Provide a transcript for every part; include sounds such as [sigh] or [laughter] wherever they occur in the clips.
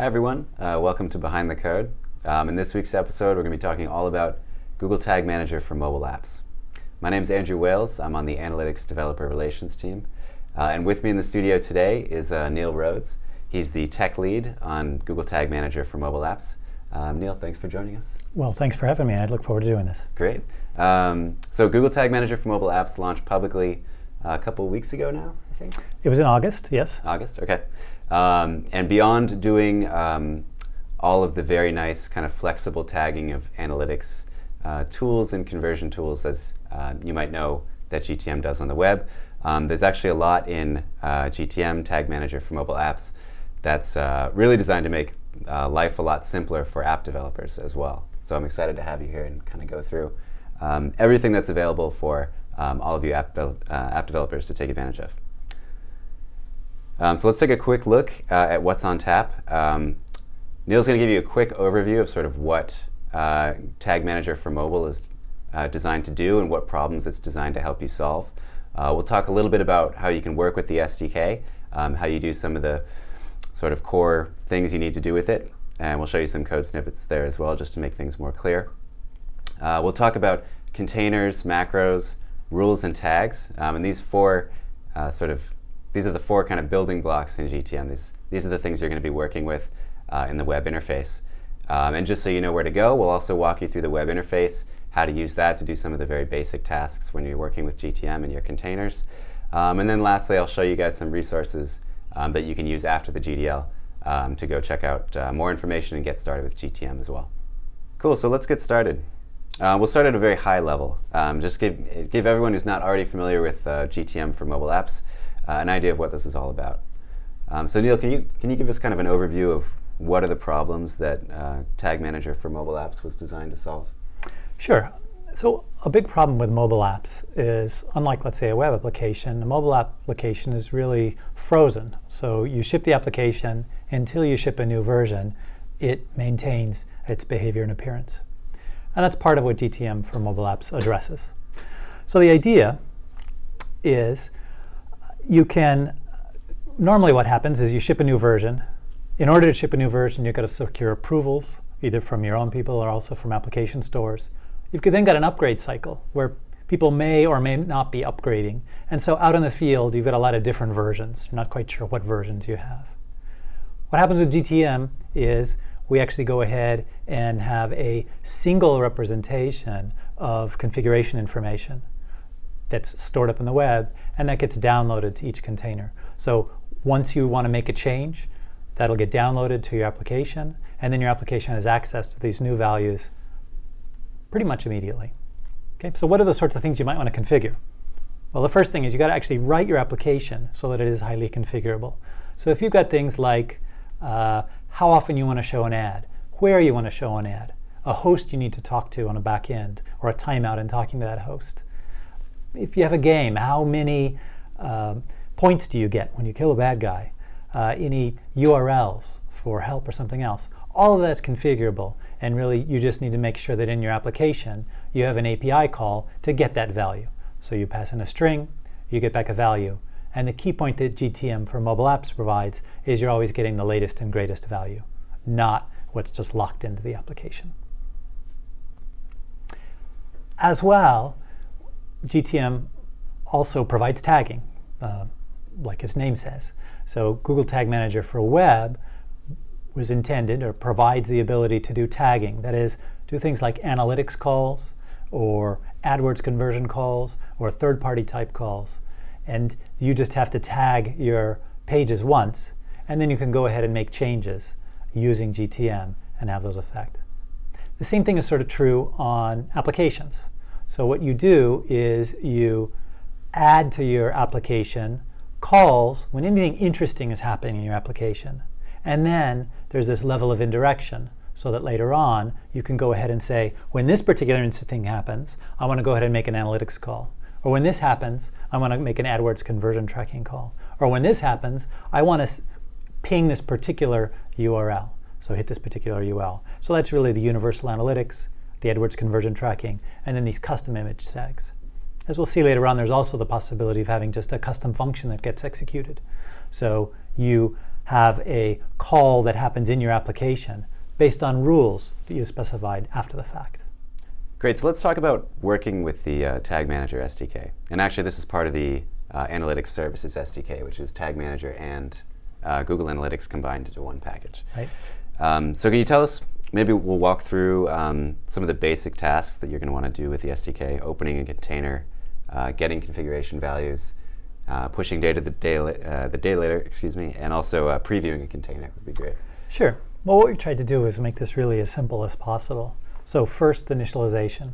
Hi everyone, uh, welcome to Behind the Code. Um, in this week's episode we're going to be talking all about Google Tag Manager for mobile apps. My name is Andrew Wales, I'm on the Analytics Developer Relations team. Uh, and with me in the studio today is uh, Neil Rhodes. He's the tech lead on Google Tag Manager for mobile apps. Um, Neil, thanks for joining us. Well, thanks for having me. I look forward to doing this. Great. Um, so Google Tag Manager for mobile apps launched publicly a couple weeks ago now, I think? It was in August, yes. August, okay. Um, and beyond doing um, all of the very nice kind of flexible tagging of analytics uh, tools and conversion tools, as uh, you might know that GTM does on the web, um, there's actually a lot in uh, GTM, Tag Manager for mobile apps, that's uh, really designed to make uh, life a lot simpler for app developers as well. So I'm excited to have you here and kind of go through um, everything that's available for um, all of you app, uh, app developers to take advantage of. Um, so let's take a quick look uh, at what's on tap. Um, Neil's going to give you a quick overview of sort of what uh, Tag Manager for mobile is uh, designed to do and what problems it's designed to help you solve. Uh, we'll talk a little bit about how you can work with the SDK, um, how you do some of the sort of core things you need to do with it, and we'll show you some code snippets there as well just to make things more clear. Uh, we'll talk about containers, macros, rules, and tags, um, and these four uh, sort of these are the four kind of building blocks in GTM. These, these are the things you're going to be working with uh, in the web interface. Um, and just so you know where to go, we'll also walk you through the web interface, how to use that to do some of the very basic tasks when you're working with GTM and your containers. Um, and then lastly, I'll show you guys some resources um, that you can use after the GDL um, to go check out uh, more information and get started with GTM as well. Cool, so let's get started. Uh, we'll start at a very high level. Um, just give, give everyone who's not already familiar with uh, GTM for mobile apps uh, an idea of what this is all about. Um, so Neil, can you, can you give us kind of an overview of what are the problems that uh, Tag Manager for mobile apps was designed to solve? Sure. So a big problem with mobile apps is, unlike, let's say, a web application, a mobile application is really frozen. So you ship the application until you ship a new version, it maintains its behavior and appearance. And that's part of what GTM for mobile apps addresses. So the idea is you can, normally what happens is you ship a new version. In order to ship a new version, you've got to secure approvals, either from your own people or also from application stores. You've then got an upgrade cycle where people may or may not be upgrading. And so out in the field, you've got a lot of different versions. You're not quite sure what versions you have. What happens with GTM is we actually go ahead and have a single representation of configuration information that's stored up in the web, and that gets downloaded to each container. So once you want to make a change, that'll get downloaded to your application, and then your application has access to these new values pretty much immediately. Okay, so what are the sorts of things you might want to configure? Well, the first thing is you got to actually write your application so that it is highly configurable. So if you've got things like uh, how often you want to show an ad, where you want to show an ad, a host you need to talk to on a back end, or a timeout in talking to that host, if you have a game, how many uh, points do you get when you kill a bad guy? Uh, any URLs for help or something else. All of that's configurable, and really you just need to make sure that in your application you have an API call to get that value. So you pass in a string, you get back a value, and the key point that GTM for mobile apps provides is you're always getting the latest and greatest value, not what's just locked into the application. As well, GTM also provides tagging, uh, like its name says. So Google Tag Manager for web was intended or provides the ability to do tagging. That is, do things like analytics calls or AdWords conversion calls or third-party type calls. And you just have to tag your pages once, and then you can go ahead and make changes using GTM and have those affect. The same thing is sort of true on applications. So what you do is you add to your application calls when anything interesting is happening in your application. And then there's this level of indirection so that later on you can go ahead and say, when this particular thing happens, I want to go ahead and make an analytics call. Or when this happens, I want to make an AdWords conversion tracking call. Or when this happens, I want to ping this particular URL. So hit this particular URL. So that's really the universal analytics the AdWords conversion tracking, and then these custom image tags. As we'll see later on, there's also the possibility of having just a custom function that gets executed. So you have a call that happens in your application based on rules that you specified after the fact. Great, so let's talk about working with the uh, Tag Manager SDK. And actually this is part of the uh, Analytics Services SDK, which is Tag Manager and uh, Google Analytics combined into one package. Right. Um, so can you tell us, maybe we'll walk through um, some of the basic tasks that you're going to want to do with the SDK, opening a container, uh, getting configuration values, uh, pushing data the day, uh, the data layer, excuse me, and also uh, previewing a container would be great. Sure. Well, what we tried to do is make this really as simple as possible. So first, initialization.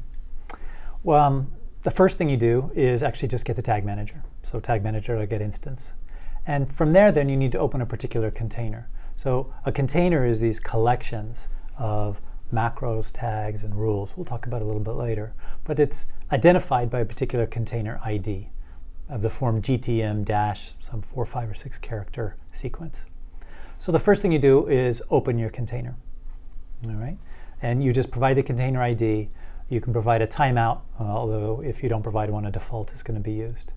Well, um, the first thing you do is actually just get the tag manager. So tag manager or get instance. And from there, then you need to open a particular container. So a container is these collections of macros, tags, and rules. We'll talk about a little bit later. But it's identified by a particular container ID of the form GTM dash some four, five, or six character sequence. So the first thing you do is open your container. All right? And you just provide the container ID you can provide a timeout, although if you don't provide one, a default is going to be used.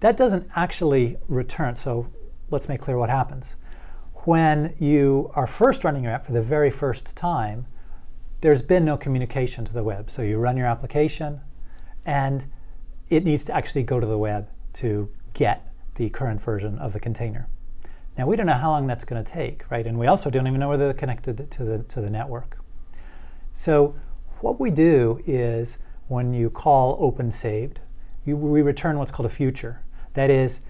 That doesn't actually return, so let's make clear what happens. When you are first running your app for the very first time, there's been no communication to the web. So you run your application, and it needs to actually go to the web to get the current version of the container. Now we don't know how long that's going to take, right? And we also don't even know whether they're connected to the, to the network. So what we do is when you call open saved, you, we return what's called a future. That is,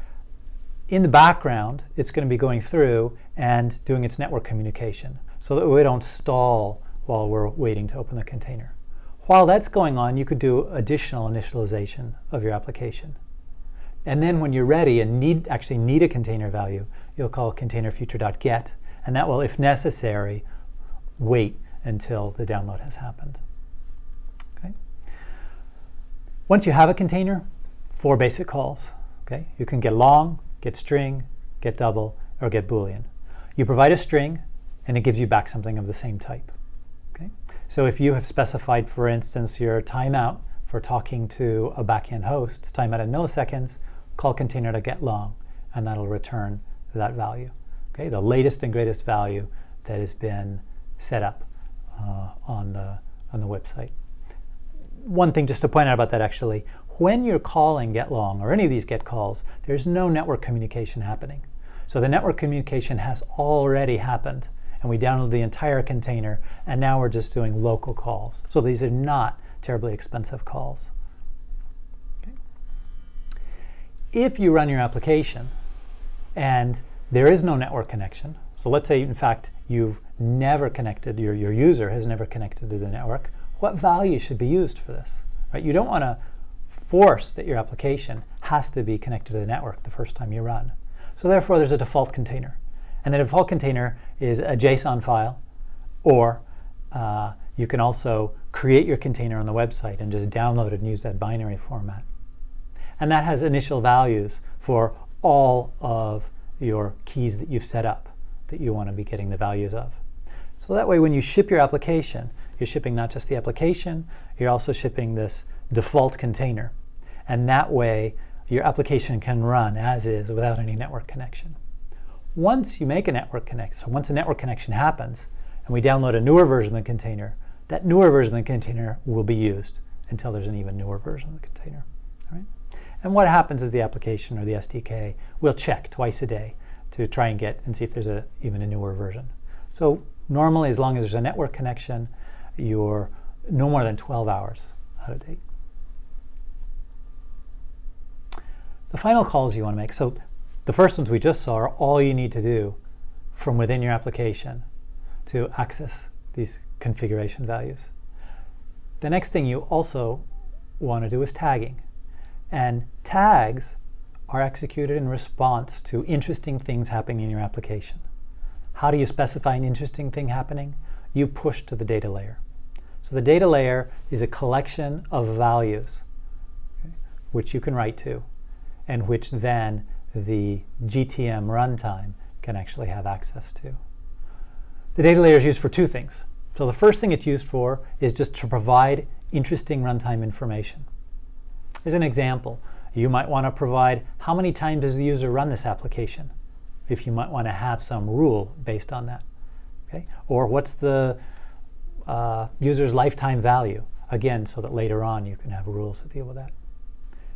in the background, it's going to be going through and doing its network communication so that we don't stall while we're waiting to open the container. While that's going on, you could do additional initialization of your application. And then when you're ready and need actually need a container value, you'll call containerfuture.get, and that will, if necessary, wait until the download has happened. Okay. Once you have a container, four basic calls. Okay, You can get long, get string, get double, or get boolean. You provide a string, and it gives you back something of the same type. Okay? So if you have specified, for instance, your timeout for talking to a backend host, timeout in milliseconds, call container to get long, and that'll return that value. Okay, the latest and greatest value that has been set up uh, on the on the website one thing just to point out about that actually, when you're calling GetLong or any of these GET calls, there's no network communication happening. So the network communication has already happened and we download the entire container and now we're just doing local calls. So these are not terribly expensive calls. Okay. If you run your application and there is no network connection, so let's say in fact you've never connected, your, your user has never connected to the network, what value should be used for this? Right? You don't want to force that your application has to be connected to the network the first time you run. So therefore, there's a default container. And the default container is a JSON file, or uh, you can also create your container on the website and just download it and use that binary format. And that has initial values for all of your keys that you've set up that you want to be getting the values of. So that way when you ship your application, you're shipping not just the application, you're also shipping this default container. And that way, your application can run as is without any network connection. Once you make a network connection, so once a network connection happens, and we download a newer version of the container, that newer version of the container will be used until there's an even newer version of the container. All right? And what happens is the application or the SDK will check twice a day to try and get and see if there's a, even a newer version. So normally, as long as there's a network connection, you're no more than 12 hours out of date. The final calls you want to make, so the first ones we just saw are all you need to do from within your application to access these configuration values. The next thing you also want to do is tagging. And tags are executed in response to interesting things happening in your application. How do you specify an interesting thing happening? You push to the data layer. So the data layer is a collection of values okay, which you can write to and which then the GTM runtime can actually have access to. The data layer is used for two things. So the first thing it's used for is just to provide interesting runtime information. As an example, you might want to provide how many times does the user run this application? if you might want to have some rule based on that. Okay? Or what's the uh, user's lifetime value? Again, so that later on you can have rules to deal with that.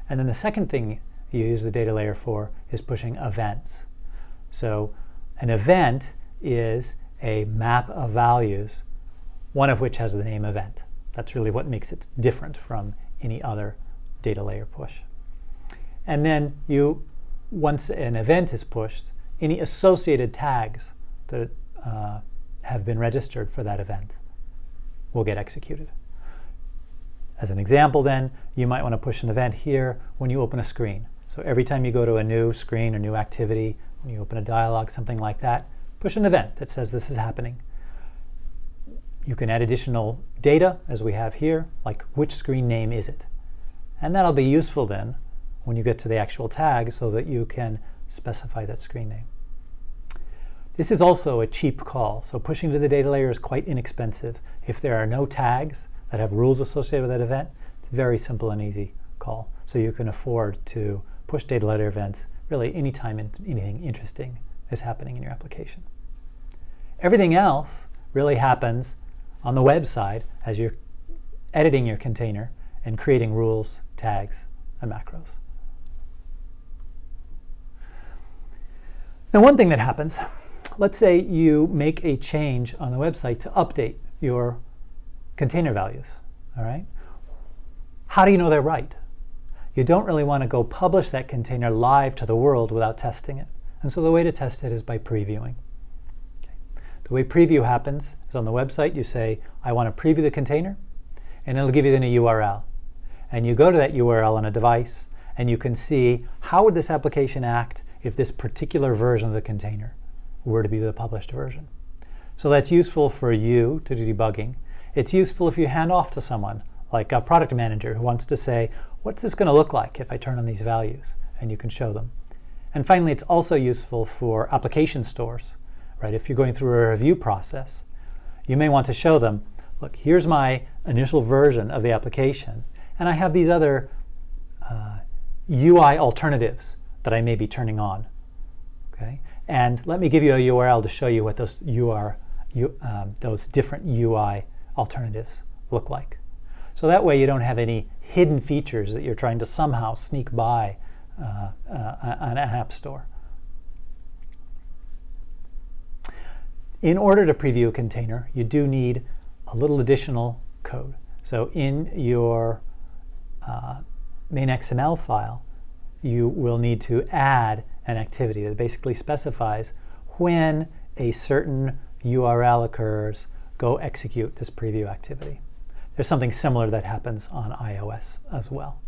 And then the second thing you use the data layer for is pushing events. So an event is a map of values, one of which has the name event. That's really what makes it different from any other data layer push. And then you, once an event is pushed, any associated tags that uh, have been registered for that event will get executed. As an example then, you might want to push an event here when you open a screen. So every time you go to a new screen or new activity, when you open a dialog, something like that, push an event that says this is happening. You can add additional data, as we have here, like which screen name is it? And that'll be useful then when you get to the actual tag so that you can specify that screen name. This is also a cheap call, so pushing to the data layer is quite inexpensive. If there are no tags that have rules associated with that event, it's a very simple and easy call. So you can afford to push data layer events really anytime anything interesting is happening in your application. Everything else really happens on the web side as you're editing your container and creating rules, tags, and macros. Now one thing that happens, let's say you make a change on the website to update your container values, all right? How do you know they're right? You don't really want to go publish that container live to the world without testing it. And so the way to test it is by previewing. The way preview happens is on the website you say, I want to preview the container, and it'll give you then a URL. And you go to that URL on a device, and you can see how would this application act if this particular version of the container were to be the published version. So that's useful for you to do debugging. It's useful if you hand off to someone, like a product manager who wants to say, what's this going to look like if I turn on these values? And you can show them. And finally, it's also useful for application stores, right? If you're going through a review process, you may want to show them, look, here's my initial version of the application, and I have these other uh, UI alternatives that I may be turning on. Okay, and let me give you a URL to show you what those UR, um, those different UI alternatives look like. So that way you don't have any hidden features that you're trying to somehow sneak by uh, uh, an app store. In order to preview a container, you do need a little additional code. So in your uh, main XML file, you will need to add an activity that basically specifies when a certain URL occurs, go execute this preview activity. There's something similar that happens on iOS as well.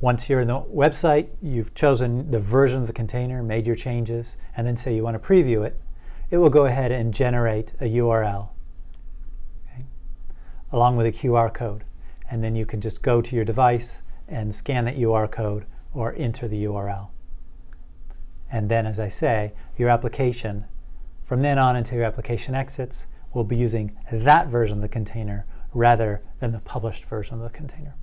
Once you're in the website, you've chosen the version of the container, made your changes, and then say you want to preview it, it will go ahead and generate a URL okay, along with a QR code and then you can just go to your device and scan that URL code or enter the URL. And then, as I say, your application, from then on until your application exits, will be using that version of the container rather than the published version of the container.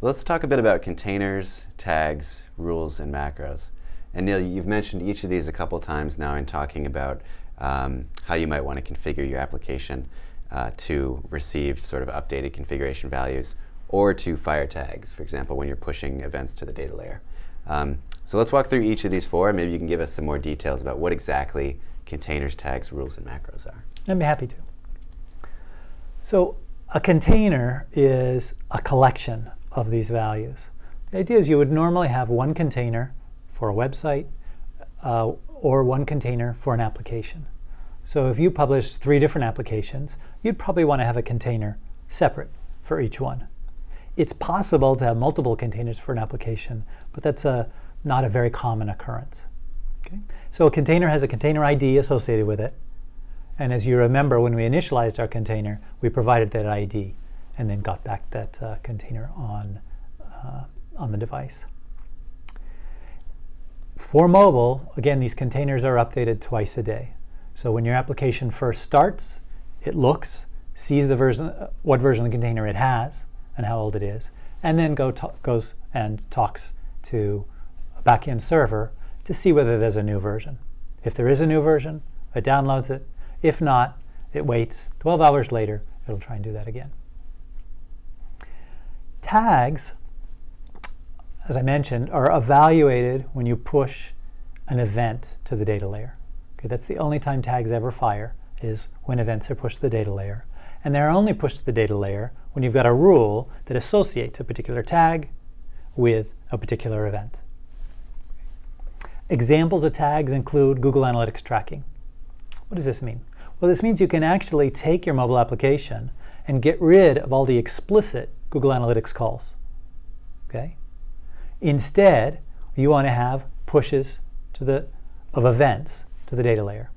Let's talk a bit about containers, tags, rules, and macros. And Neil, you've mentioned each of these a couple times now in talking about um, how you might want to configure your application uh, to receive sort of updated configuration values or to fire tags, for example, when you're pushing events to the data layer. Um, so let's walk through each of these four. Maybe you can give us some more details about what exactly containers, tags, rules, and macros are. I'd be happy to. So a container is a collection of these values. The idea is you would normally have one container for a website uh, or one container for an application. So if you publish three different applications, you'd probably want to have a container separate for each one. It's possible to have multiple containers for an application, but that's a, not a very common occurrence. Okay? So a container has a container ID associated with it. And as you remember, when we initialized our container, we provided that ID and then got back that uh, container on, uh, on the device. For mobile, again, these containers are updated twice a day. So when your application first starts, it looks, sees the version, what version of the container it has and how old it is, and then go goes and talks to a backend server to see whether there's a new version. If there is a new version, it downloads it. If not, it waits 12 hours later, it'll try and do that again. Tags, as I mentioned, are evaluated when you push an event to the data layer. Okay, that's the only time tags ever fire, is when events are pushed to the data layer. And they're only pushed to the data layer when you've got a rule that associates a particular tag with a particular event. Examples of tags include Google Analytics tracking. What does this mean? Well, this means you can actually take your mobile application and get rid of all the explicit Google Analytics calls. Okay? Instead, you want to have pushes to the, of events to the data layer.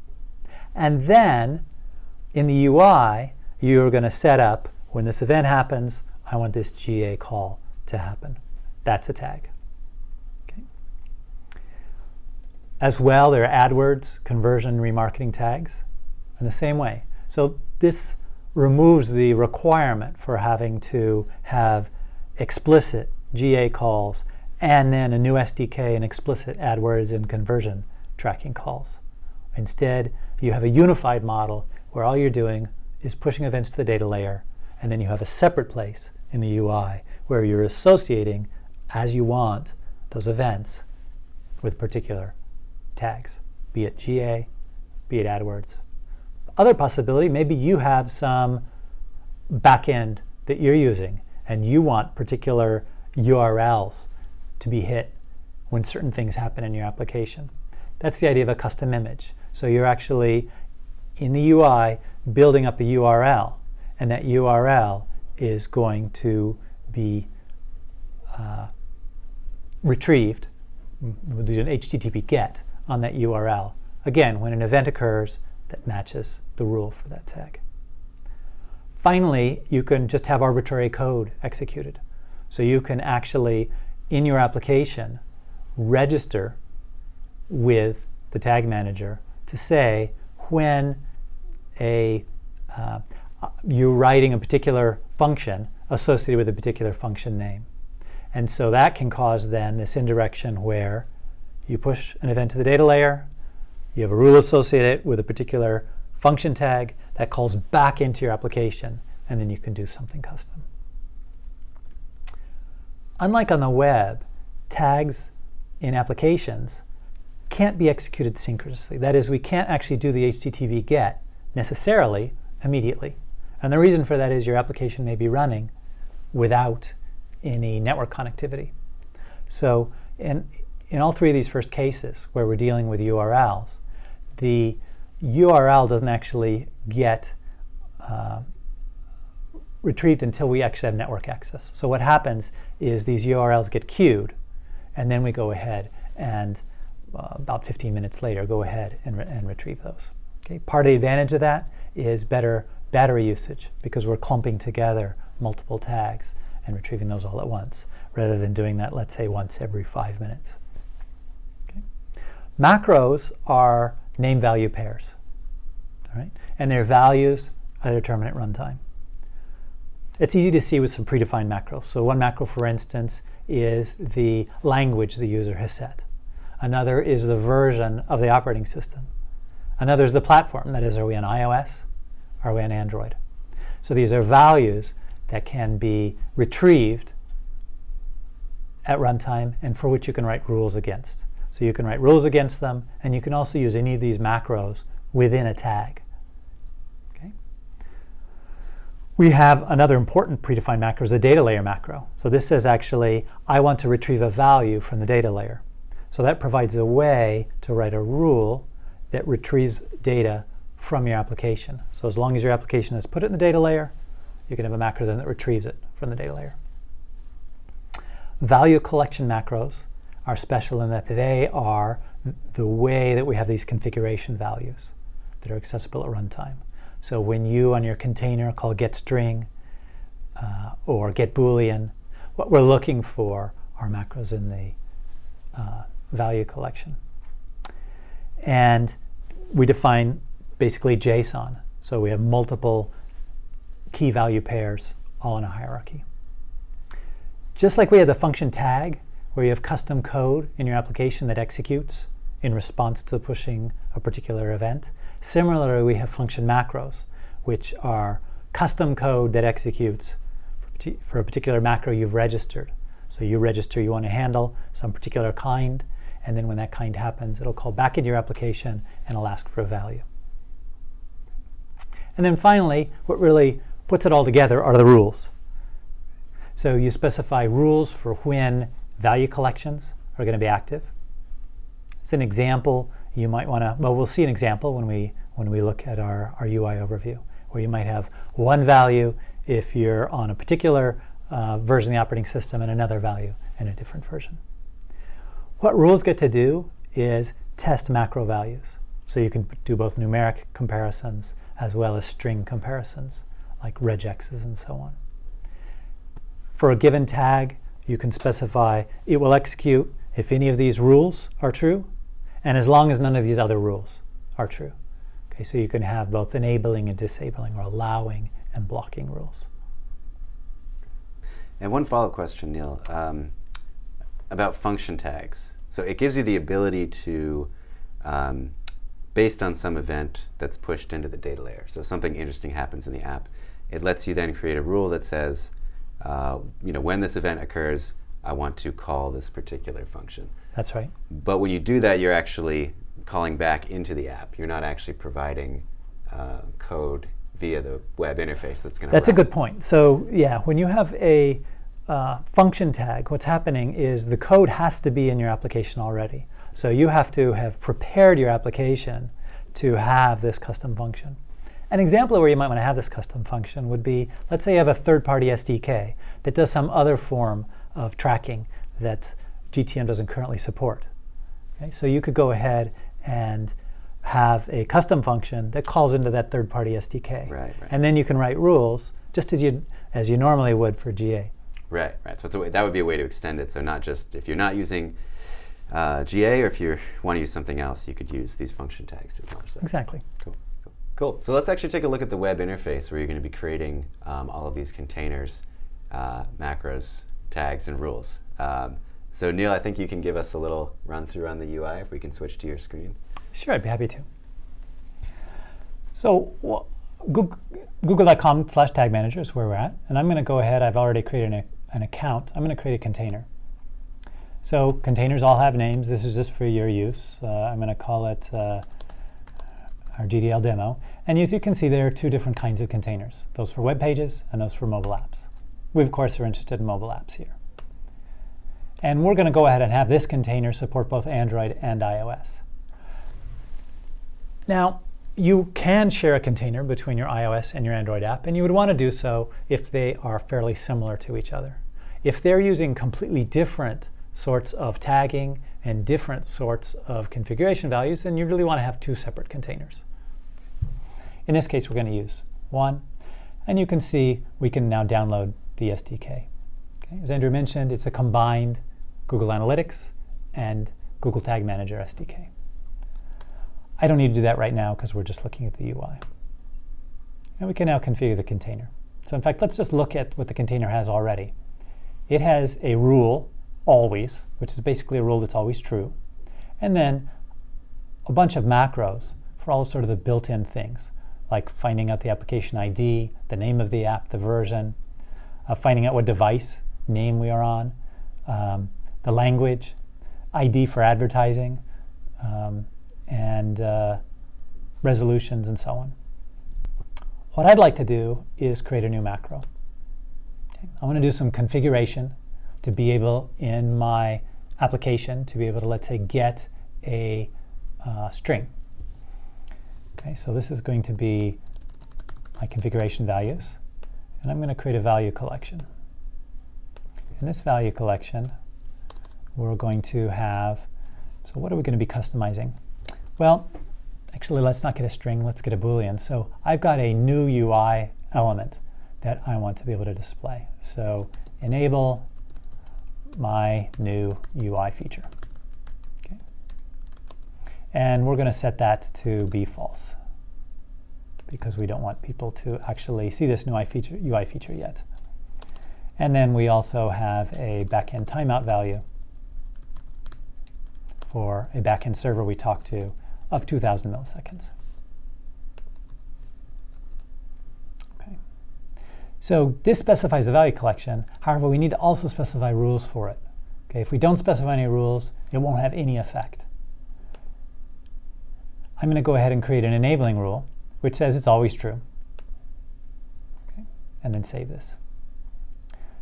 And then in the UI, you're going to set up when this event happens, I want this GA call to happen. That's a tag. Okay. As well, there are AdWords conversion remarketing tags in the same way. So this removes the requirement for having to have explicit GA calls and then a new SDK and explicit AdWords and conversion tracking calls. Instead, you have a unified model where all you're doing is pushing events to the data layer, and then you have a separate place in the UI where you're associating as you want those events with particular tags, be it GA, be it AdWords. Other possibility, maybe you have some backend that you're using and you want particular URLs to be hit when certain things happen in your application. That's the idea of a custom image. So you're actually, in the UI, building up a URL, and that URL is going to be uh, retrieved, we'll do an HTTP GET on that URL. Again, when an event occurs that matches the rule for that tag. Finally, you can just have arbitrary code executed. So you can actually, in your application, register with the tag manager to say when a uh, you're writing a particular function associated with a particular function name. And so that can cause then this indirection where you push an event to the data layer, you have a rule associated with a particular function tag that calls back into your application, and then you can do something custom. Unlike on the web, tags in applications can't be executed synchronously. That is, we can't actually do the HTTP GET necessarily immediately. And the reason for that is your application may be running without any network connectivity. So in, in all three of these first cases where we're dealing with URLs, the URL doesn't actually get uh, retrieved until we actually have network access. So what happens is these URLs get queued, and then we go ahead and uh, about 15 minutes later, go ahead and, re and retrieve those. Okay? Part of the advantage of that is better battery usage because we're clumping together multiple tags and retrieving those all at once rather than doing that, let's say, once every five minutes. Okay? Macros are name value pairs, all right? and their values are determined at runtime. It's easy to see with some predefined macros. So one macro, for instance, is the language the user has set. Another is the version of the operating system. Another is the platform, that is, are we on iOS? Are we on Android? So these are values that can be retrieved at runtime and for which you can write rules against. So you can write rules against them, and you can also use any of these macros within a tag. Okay? We have another important predefined macro is a data layer macro. So this says actually, I want to retrieve a value from the data layer. So that provides a way to write a rule that retrieves data from your application. So as long as your application has put it in the data layer, you can have a macro then that retrieves it from the data layer. Value collection macros are special in that they are the way that we have these configuration values that are accessible at runtime. So when you on your container call getString uh, or getBoolean, what we're looking for are macros in the uh, value collection. And we define basically JSON. So we have multiple key value pairs all in a hierarchy. Just like we had the function tag, where you have custom code in your application that executes in response to pushing a particular event. Similarly, we have function macros, which are custom code that executes for, a particular macro you've registered. So you register you want to handle some particular kind, and then when that kind happens, it'll call back into your application and it'll ask for a value. And then finally, what really puts it all together are the rules. So you specify rules for when value collections are going to be active. It's an example you might want to, well, we'll see an example when we, when we look at our, our UI overview, where you might have one value if you're on a particular uh, version of the operating system and another value in a different version. What rules get to do is test macro values. So you can do both numeric comparisons as well as string comparisons, like regexes and so on. For a given tag, you can specify it will execute if any of these rules are true, and as long as none of these other rules are true. Okay, so you can have both enabling and disabling, or allowing and blocking rules. And one follow-up question, Neil, um, about function tags. So it gives you the ability to um, based on some event that's pushed into the data layer. So something interesting happens in the app. It lets you then create a rule that says, uh, you know, when this event occurs, I want to call this particular function. That's right. But when you do that, you're actually calling back into the app. You're not actually providing uh, code via the web interface that's going to That's run. a good point. So yeah, when you have a uh, function tag, what's happening is the code has to be in your application already. So you have to have prepared your application to have this custom function. An example of where you might want to have this custom function would be, let's say you have a third-party SDK that does some other form of tracking that GTM doesn't currently support. Okay? So you could go ahead and have a custom function that calls into that third-party SDK. Right, right. And then you can write rules just as you, as you normally would for GA. Right, right. So way, that would be a way to extend it. So not just, if you're not using uh, GA, or if you want to use something else, you could use these function tags to accomplish that. Exactly. Cool. Cool. So let's actually take a look at the web interface where you're going to be creating um, all of these containers, uh, macros, tags, and rules. Um, so Neil, I think you can give us a little run through on the UI if we can switch to your screen. Sure, I'd be happy to. So google.com slash tag manager is where we're at. And I'm going to go ahead, I've already created an, an account. I'm going to create a container. So containers all have names. This is just for your use. Uh, I'm going to call it uh, our GDL demo. And as you can see, there are two different kinds of containers, those for web pages and those for mobile apps. We, of course, are interested in mobile apps here. And we're going to go ahead and have this container support both Android and iOS. Now, you can share a container between your iOS and your Android app, and you would want to do so if they are fairly similar to each other. If they're using completely different sorts of tagging and different sorts of configuration values, then you really want to have two separate containers. In this case, we're going to use one. And you can see we can now download the SDK. Okay. As Andrew mentioned, it's a combined Google Analytics and Google Tag Manager SDK. I don't need to do that right now because we're just looking at the UI. And we can now configure the container. So in fact, let's just look at what the container has already. It has a rule always, which is basically a rule that's always true, and then a bunch of macros for all sort of the built-in things, like finding out the application ID, the name of the app, the version, uh, finding out what device name we are on, um, the language, ID for advertising, um, and uh, resolutions and so on. What I'd like to do is create a new macro. I want to do some configuration to be able, in my application, to be able to, let's say, get a uh, string. Okay, so this is going to be my configuration values. And I'm going to create a value collection. In this value collection, we're going to have, so what are we going to be customizing? Well, actually, let's not get a string, let's get a Boolean. So I've got a new UI element that I want to be able to display. So enable my new UI feature. Okay. And we're going to set that to be false because we don't want people to actually see this new UI feature, UI feature yet. And then we also have a backend timeout value for a backend server we talk to of 2,000 milliseconds. Okay. So this specifies the value collection. However, we need to also specify rules for it. Okay, if we don't specify any rules, it won't have any effect. I'm going to go ahead and create an enabling rule, which says it's always true. Okay, and then save this.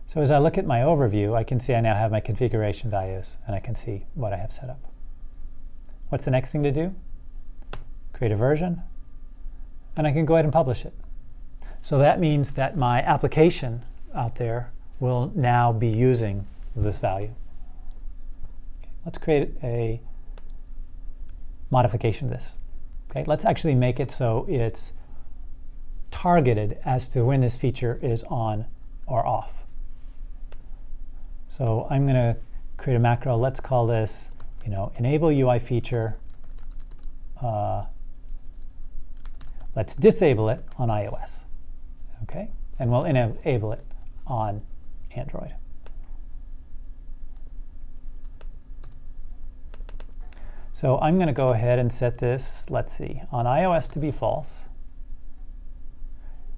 So as I look at my overview, I can see I now have my configuration values, and I can see what I have set up. What's the next thing to do? Create a version, and I can go ahead and publish it. So that means that my application out there will now be using this value. Let's create a modification of this. Okay, let's actually make it so it's targeted as to when this feature is on or off. So I'm going to create a macro. Let's call this, you know, enable UI feature. Uh, let's disable it on iOS. Okay, and we'll enable it on Android. So I'm going to go ahead and set this, let's see, on iOS to be false.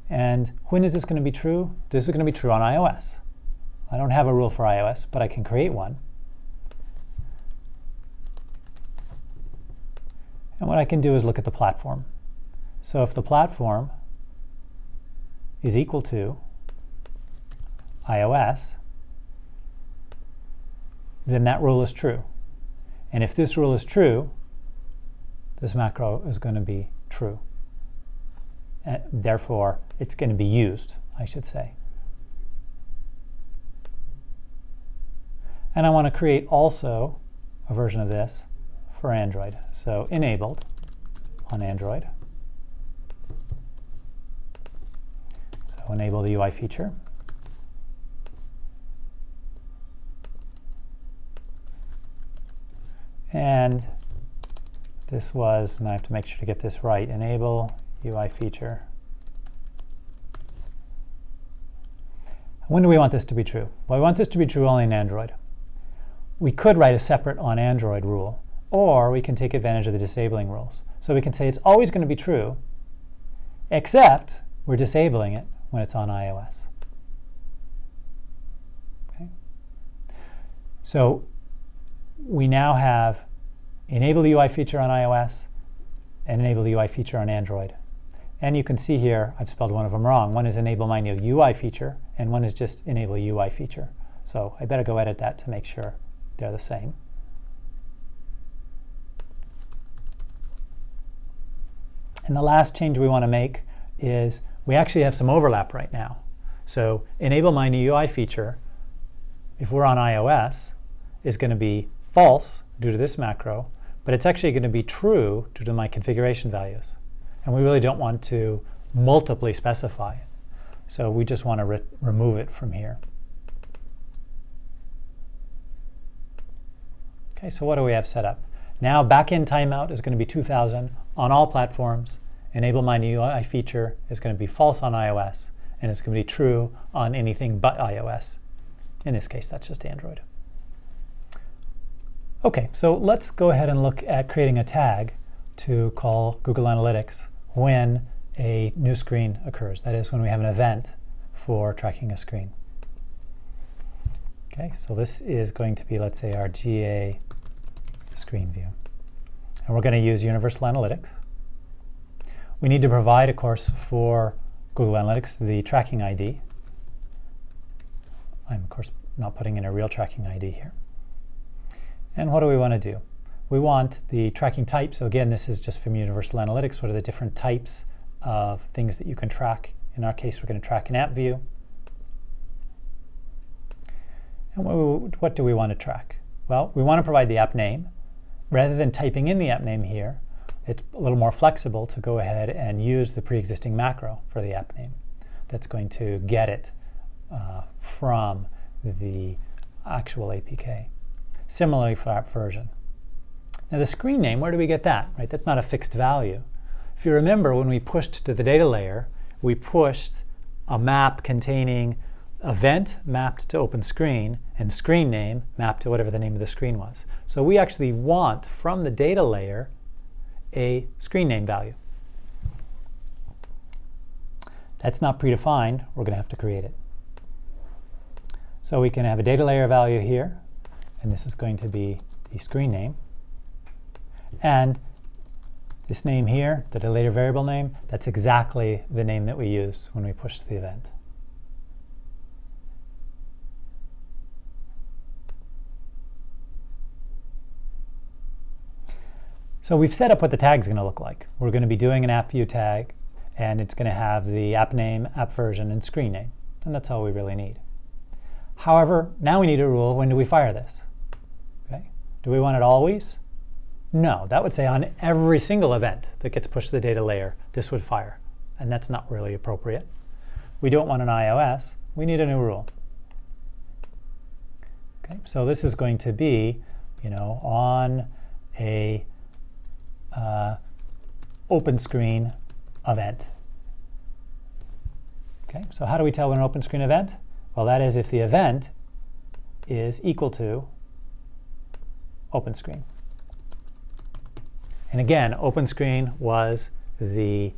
And when is this going to be true? This is going to be true on iOS. I don't have a rule for iOS, but I can create one. And what I can do is look at the platform. So if the platform is equal to iOS, then that rule is true. And if this rule is true, this macro is going to be true. And therefore, it's going to be used, I should say. And I want to create also a version of this for Android. So enabled on Android. So enable the UI feature. And this was, and I have to make sure to get this right, enable UI feature. When do we want this to be true? Well, we want this to be true only in Android we could write a separate on Android rule, or we can take advantage of the disabling rules. So we can say it's always going to be true, except we're disabling it when it's on iOS. Okay. So we now have enable the UI feature on iOS and enable the UI feature on Android. And you can see here, I've spelled one of them wrong. One is enable my new UI feature, and one is just enable UI feature. So I better go edit that to make sure they're the same. And the last change we want to make is we actually have some overlap right now. So enable my new UI feature, if we're on iOS, is going to be false due to this macro, but it's actually going to be true due to my configuration values. And we really don't want to multiply specify it. So we just want to re remove it from here. Okay, so what do we have set up? Now backend timeout is going to be 2000 on all platforms. Enable my new UI feature is going to be false on iOS, and it's going to be true on anything but iOS. In this case, that's just Android. Okay, so let's go ahead and look at creating a tag to call Google Analytics when a new screen occurs. That is when we have an event for tracking a screen. Okay, so this is going to be, let's say, our GA screen view. And we're going to use Universal Analytics. We need to provide, of course, for Google Analytics the tracking ID. I'm, of course, not putting in a real tracking ID here. And what do we want to do? We want the tracking type. So again, this is just from Universal Analytics. What are the different types of things that you can track? In our case, we're going to track an app view. And what do we want to track? Well, we want to provide the app name rather than typing in the app name here, it's a little more flexible to go ahead and use the pre-existing macro for the app name that's going to get it uh, from the actual APK. Similarly for app version. Now the screen name, where do we get that? Right, That's not a fixed value. If you remember when we pushed to the data layer, we pushed a map containing event mapped to open screen, and screen name mapped to whatever the name of the screen was. So we actually want from the data layer a screen name value. That's not predefined. We're going to have to create it. So we can have a data layer value here, and this is going to be the screen name. And this name here, the data layer variable name, that's exactly the name that we used when we pushed the event. So we've set up what the tag is going to look like. We're going to be doing an app view tag, and it's going to have the app name, app version, and screen name. And that's all we really need. However, now we need a rule, when do we fire this? Okay. Do we want it always? No, that would say on every single event that gets pushed to the data layer, this would fire. And that's not really appropriate. We don't want an iOS. We need a new rule. Okay, so this is going to be, you know, on a uh, open screen event. Okay, so how do we tell when an open screen event? Well, that is if the event is equal to open screen. And again, open screen was the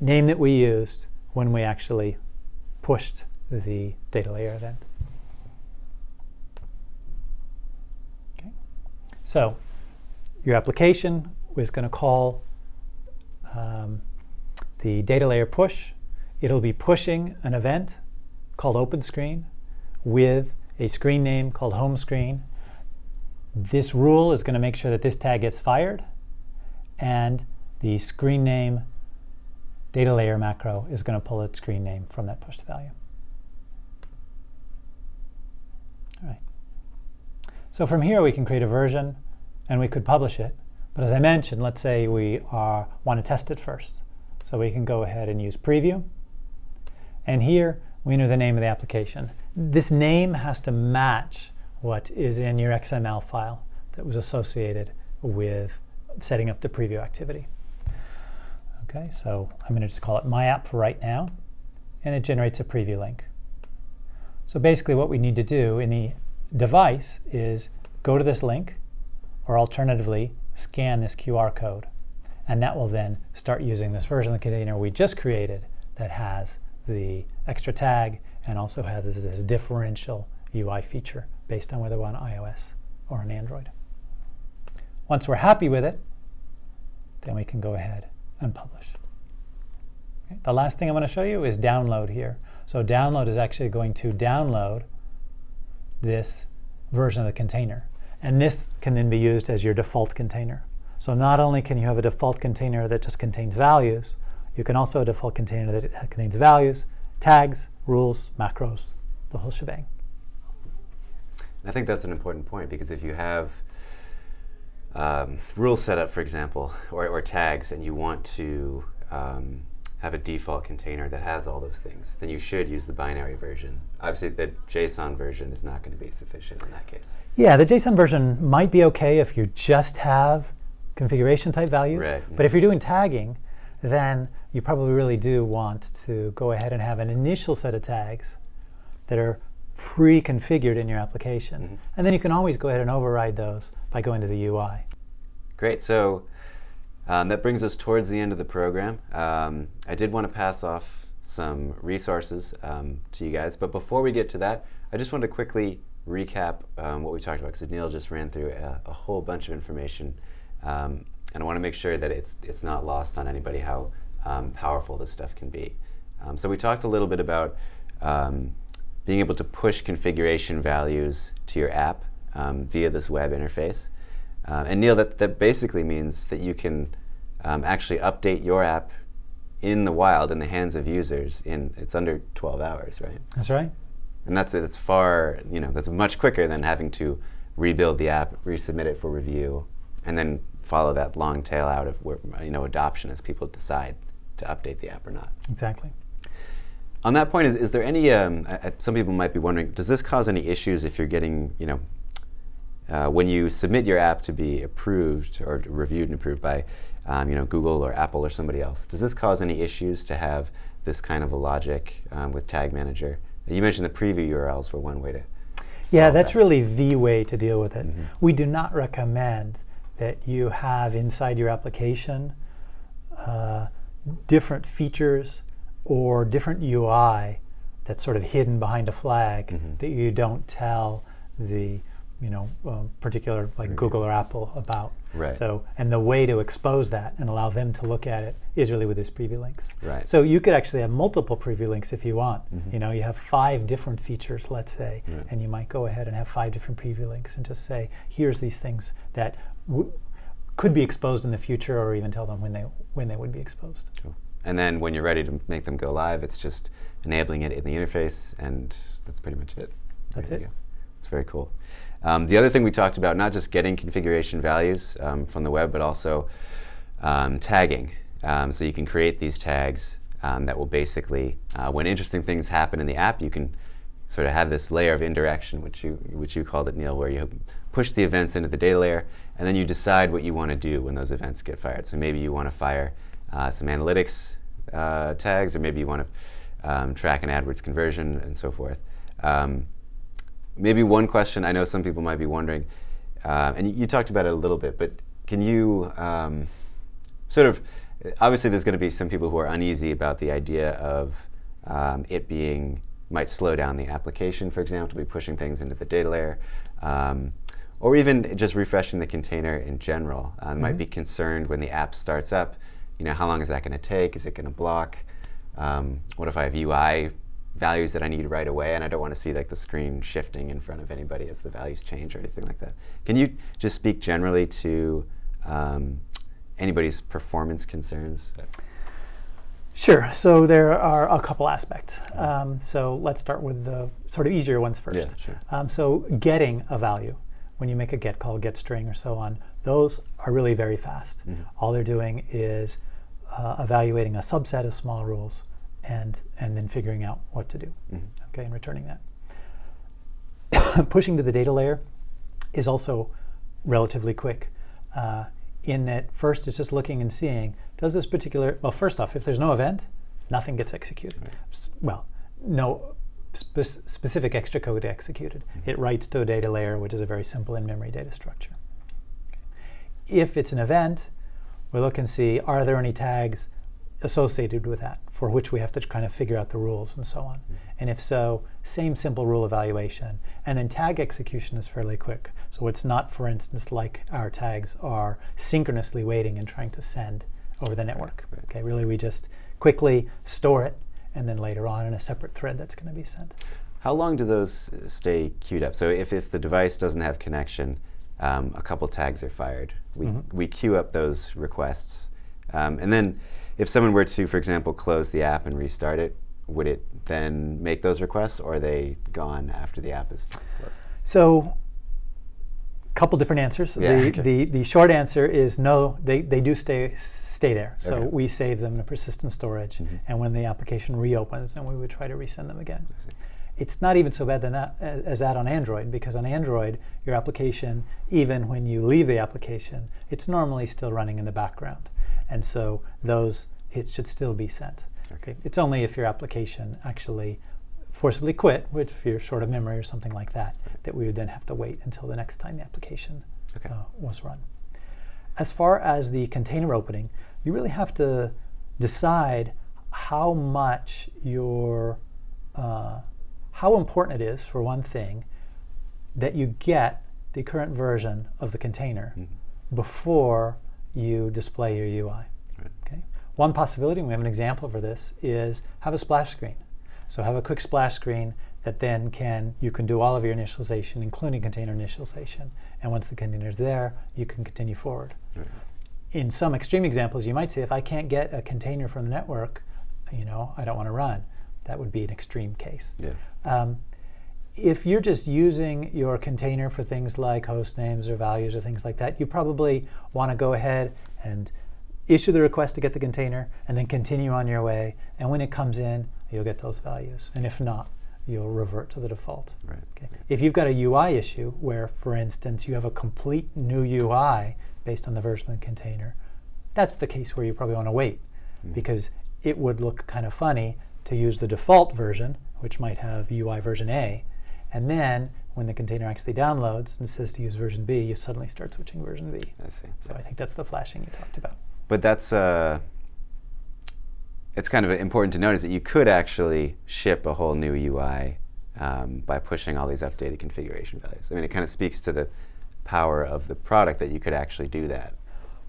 name that we used when we actually pushed the data layer event. Okay. So your application is going to call um, the data layer push. It'll be pushing an event called open screen with a screen name called home screen. This rule is going to make sure that this tag gets fired and the screen name data layer macro is going to pull its screen name from that pushed value. All right. So from here we can create a version and we could publish it. But as I mentioned, let's say we are, want to test it first. So we can go ahead and use preview. And here we enter the name of the application. This name has to match what is in your XML file that was associated with setting up the preview activity. Okay, so I'm going to just call it my app for right now, and it generates a preview link. So basically what we need to do in the device is go to this link, or alternatively, scan this QR code. And that will then start using this version of the container we just created that has the extra tag and also has this differential UI feature based on whether we're on iOS or on Android. Once we're happy with it, then we can go ahead and publish. Okay. The last thing I want to show you is download here. So download is actually going to download this version of the container. And this can then be used as your default container. So not only can you have a default container that just contains values, you can also have a default container that contains values, tags, rules, macros, the whole shebang. I think that's an important point because if you have um, rule setup, for example, or, or, tags, and you want to um, have a default container that has all those things, then you should use the binary version. Obviously, the JSON version is not going to be sufficient in that case. Yeah, the JSON version might be okay if you just have configuration type values. Right. But if you're doing tagging, then you probably really do want to go ahead and have an initial set of tags that are pre-configured in your application. Mm -hmm. And then you can always go ahead and override those by going to the UI. Great. So um, that brings us towards the end of the program. Um, I did want to pass off some resources um, to you guys, but before we get to that, I just want to quickly recap um, what we talked about because Neil just ran through a, a, whole bunch of information, um, and I want to make sure that it's it's not lost on anybody how um, powerful this stuff can be. so we talked a little bit about being able to push configuration values to your app via this web interface. Uh, and Neil, that, that basically means that you can um, actually update your app in the wild in the hands of users in it's under 12 hours, right? That's right. And that's it's far, you know, that's much quicker than having to rebuild the app, resubmit it for review, and then follow that long tail out of where, you know adoption as people decide to update the app or not. Exactly. On that point, is, is there any? Um, uh, some people might be wondering, does this cause any issues if you're getting, you know, uh, when you submit your app to be approved or reviewed and approved by um, you know, Google or Apple or somebody else, does this cause any issues to have this kind of a logic um, with Tag Manager You mentioned the preview URLs were one way to. Yeah, that's that. really the way to deal with it. Mhm. We do not recommend that you have inside your application uh, different features or different UI that's sort of hidden behind a flag Mhm. that you don't tell the you know um, particular like Right. Google or Apple about. Right. So and the way to expose that and allow them to look at it is really with these preview links. Right. So you could actually have multiple preview links if you want. Mhm. You know, you have five different features, let's say, Right. and you might go ahead and have five different preview links and just say, here's these things that w- could be exposed in the future, or even tell them when they when they would be exposed. Cool. And then when you're ready to make them go live, it's just enabling it in the interface, and that's pretty much it. That's There it. It's very cool. Um, the other thing we talked about, not just getting configuration values um, from the web, but also um, tagging. Um, so you can create these tags um, that will basically, uh, when interesting things happen in the app, you can sort of have this layer of indirection, which you which you called it, Neil, where you push the events into the data layer, and then you decide what you want to do when those events get fired. So maybe you want to fire uh, some analytics uh, tags, or maybe you want to um, track an AdWords conversion, and so forth. Um, maybe one question I know some people might be wondering, uh, and you, you talked about it a little bit, but can you um, sort of obviously there's going to be some people who are uneasy about the idea of um, it being might slow down the application, for example, to be pushing things into the data layer, um, or even just refreshing the container in general. Uh, Might Mhm. be concerned when the app starts up. You know, how long is that going to take? Is it going to block? Um, what if I have UI values that I need right away, and I don't want to see like the screen shifting in front of anybody as the values change or anything like that? Can you just speak generally to um, anybody's performance concerns? Sure. So there are a couple aspects. Um, so let's start with the sort of easier ones first. Yeah, sure. Um, so getting a value, when you make a get call, get string, or so on, those are really very fast. Mhm. All they're doing is uh, evaluating a subset of small rules and and then figuring out what to do. Mhm. Okay, and returning that. [coughs] Pushing to the data layer is also relatively quick. Uh, in that first it's just looking and seeing does this particular well first off if there's no event nothing gets executed Right. Well no spe- specific extra code executed it writes to a data layer which is a very simple in-memory data structure if it's an event we look and see are there any tags associated with that for which we have to kind of figure out the rules and so on and if so same simple rule evaluation and then tag execution is fairly quick so it's not for instance like our tags are synchronously waiting and trying to send over the network right. okay really we just quickly store it and then later on in a separate thread that's going to be sent How long do those stay queued up? So if, if the device doesn't have connection, um, a couple tags are fired. We, Mhm. we queue up those requests. Um, and then if someone were to, for example, close the app and restart it, would it then make those requests or are they gone after the app is closed? So, a couple different answers. Yeah, the, okay. the, the short answer is no, they, they do stay, stay there. So, Okay. we save them in a persistent storage, Mhm. and when the application reopens, then we would try to resend them again. It's not even so bad than that, as that on Android, because on Android, your application, even when you leave the application, it's normally still running in the background. And so, those hits should still be sent. Okay. It's only if your application actually forcibly quit, which if you're short of memory or something like that, that we would then have to wait until the next time the application Okay. uh, was run. As far as the container opening, you really have to decide how much your, uh, how important it is, for one thing, that you get the current version of the container Mhm. before you display your UI. Right. Okay. One possibility, and we have an example for this, is have a splash screen. So have a quick splash screen that then can you can do all of your initialization, including container initialization. And once the container is there, you can continue forward. Right. In some extreme examples, you might say, if I can't get a container from the network, you know, I don't want to run. That would be an extreme case. Yeah. Um, if you're just using your container for things like host names or values or things like that, you probably want to go ahead and issue the request to get the container and then continue on your way. And when it comes in, you'll get those values. And if not, you'll revert to the default. Right. Okay. If you've got a UI issue where, for instance, you have a complete new UI based on the version of the container, that's the case where you probably want to wait Mhm. because it would look kind of funny to use the default version which might have UI version A. And then when the container actually downloads and says to use version B, you suddenly start switching version B. I see. So I think that's the flashing you talked about. But that's uh, it's kind of important to notice that you could actually ship a whole new UI um, by pushing all these updated configuration values. I mean, it kind of speaks to the power of the product that you could actually do that.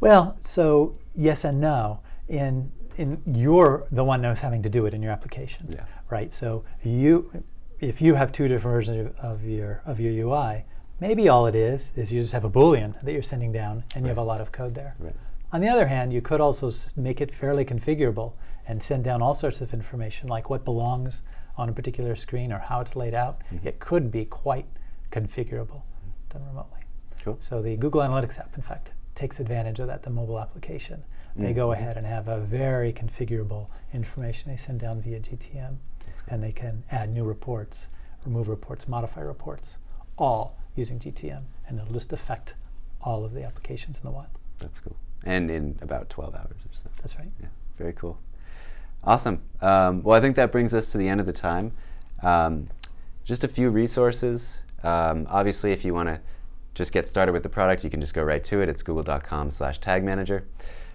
Well, so yes and no. In in you're the one who's having to do it in your application, Yeah. right? So you, if you have two different versions of, of your of your UI, maybe all it is is you just have a boolean that you're sending down, and you have a lot of code there. Right. On the other hand, you could also make it fairly configurable and send down all sorts of information, like what belongs on a particular screen or how it's laid out. Mm-hmm. It could be quite configurable done remotely. Cool. So the Google Analytics app, in fact, takes advantage of that, the mobile application. They mm-hmm. go ahead and have a very configurable information they send down via GTM. And they can add new reports, remove reports, modify reports, all using GTM, and it'll just affect all of the applications in the wild. That's cool. And in about 12 hours or so. That's right. Yeah, very cool. Awesome. Um, well, I think that brings us to the end of the time. Um, just a few resources. Um, obviously, if you want to just get started with the product, you can just go right to it. It's google.com slash tag manager.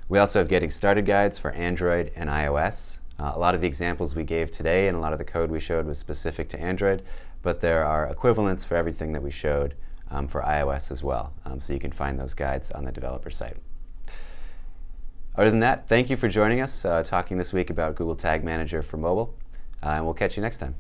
We also have getting started guides for Android and iOS. Uh, a lot of the examples we gave today and a lot of the code we showed was specific to Android, but there are equivalents for everything that we showed um, for iOS as well. Um, so you can find those guides on the developer site. Other than that, thank you for joining us, uh, talking this week about Google Tag Manager for mobile, uh, and we'll catch you next time.